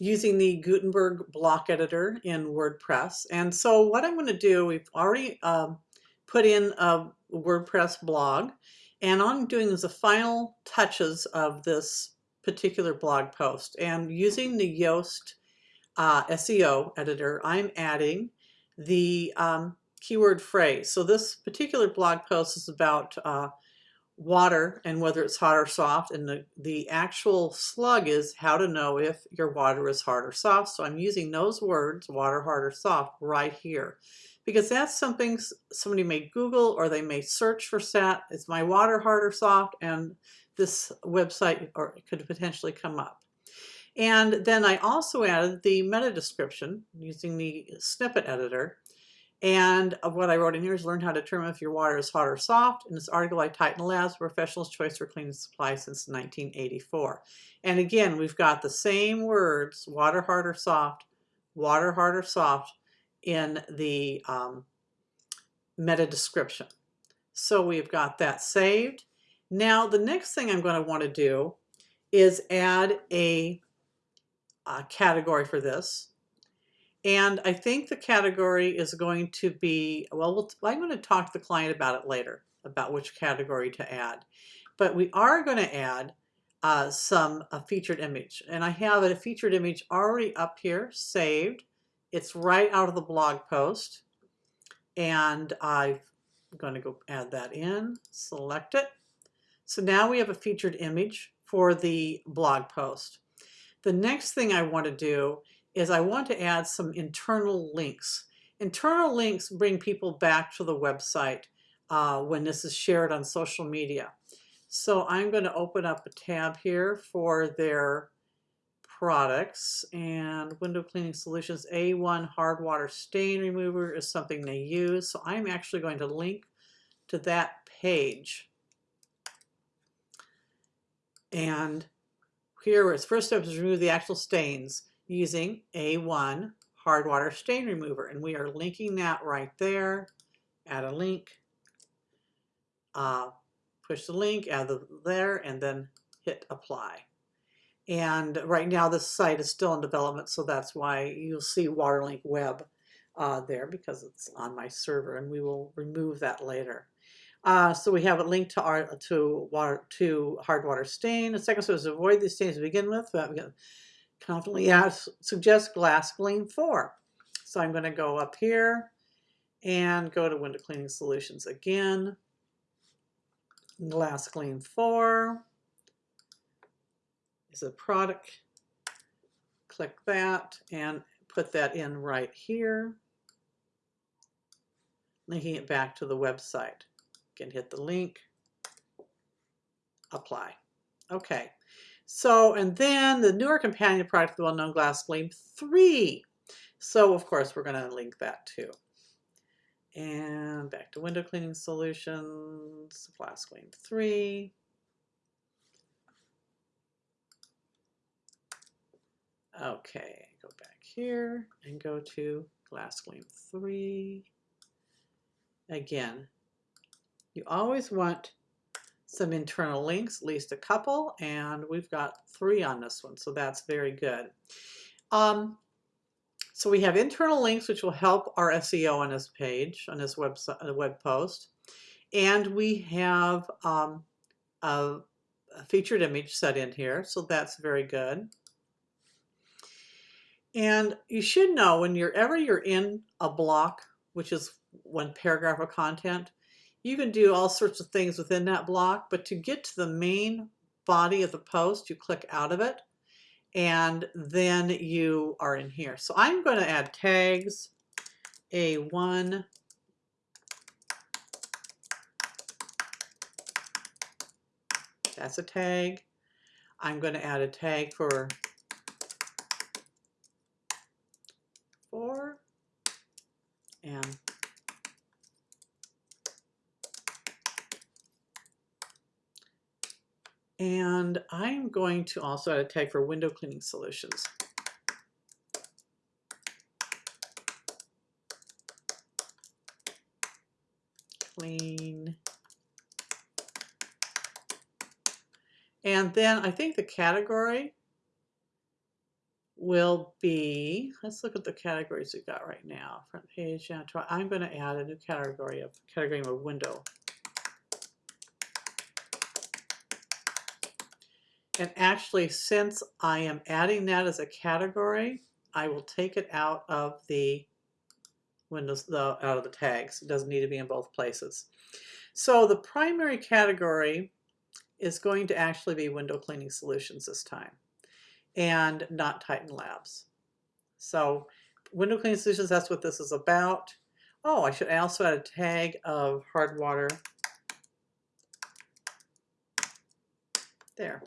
using the Gutenberg block editor in WordPress. And so what I'm going to do, we've already um, put in a WordPress blog, and all I'm doing is the final touches of this particular blog post. And using the Yoast uh, SEO editor, I'm adding the um, keyword phrase. So this particular blog post is about uh, water and whether it's hot or soft. And the, the actual slug is how to know if your water is hard or soft. So I'm using those words, water, hard, or soft, right here. Because that's something somebody may Google or they may search for stat. Is my water hard or soft? And this website or could potentially come up. And then I also added the meta description using the snippet editor. And what I wrote in here is learn how to determine if your water is hot or soft. In this article, I Titan Labs, professional's choice for cleaning supplies since 1984. And again, we've got the same words, water hard or soft, water hard or soft, in the um, meta description. So we've got that saved. Now, the next thing I'm going to want to do is add a, a category for this. And I think the category is going to be, well, I'm going to talk to the client about it later, about which category to add. But we are going to add uh, some a featured image. And I have a featured image already up here, saved. It's right out of the blog post. And I'm going to go add that in, select it. So now we have a featured image for the blog post. The next thing I want to do is I want to add some internal links. Internal links bring people back to the website uh, when this is shared on social media. So I'm going to open up a tab here for their products and window cleaning solutions A1 hard water stain remover is something they use. So I'm actually going to link to that page. And here its first step is remove the actual stains using A1 hard water stain remover. And we are linking that right there. Add a link, uh, push the link, add the there, and then hit apply. And right now this site is still in development, so that's why you'll see Waterlink Web uh, there because it's on my server, and we will remove that later. Uh, so we have a link to our to water to hard water stain. The second step is avoid these stains to begin with. But confidently ask, suggest glass clean 4. So I'm going to go up here and go to window cleaning solutions again. Glass clean 4 is a product. Click that and put that in right here. Linking it back to the website. Again, hit the link, apply. Okay. So, and then the newer companion product, the well-known Glass Clean 3. So, of course, we're going to link that too. And back to window cleaning solutions, Glass Clean 3. Okay, go back here and go to Glass Clean 3. Again, you always want some internal links, at least a couple, and we've got three on this one, so that's very good. Um, so we have internal links, which will help our SEO on this page, on this website, uh, web post. And we have um, a, a featured image set in here, so that's very good. And you should know whenever you're ever you're in a block, which is one paragraph of content, you can do all sorts of things within that block, but to get to the main body of the post, you click out of it and then you are in here. So I'm going to add tags, A1, that's a tag. I'm going to add a tag for 4 and And I'm going to also add a tag for window cleaning solutions. Clean. And then I think the category will be, let's look at the categories we got right now. Front page, I'm going to add a new category of category of window. And actually, since I am adding that as a category, I will take it out of the windows, the, out of the tags. It doesn't need to be in both places. So the primary category is going to actually be window cleaning solutions this time and not Titan Labs. So window cleaning solutions, that's what this is about. Oh, I should also add a tag of hard water. There.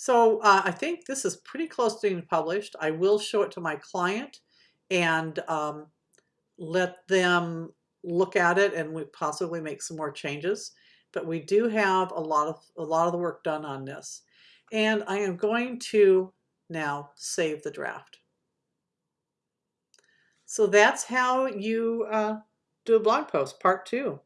So uh, I think this is pretty close to being published. I will show it to my client and um, let them look at it and we possibly make some more changes. But we do have a lot of a lot of the work done on this. And I am going to now save the draft. So that's how you uh, do a blog post, part two.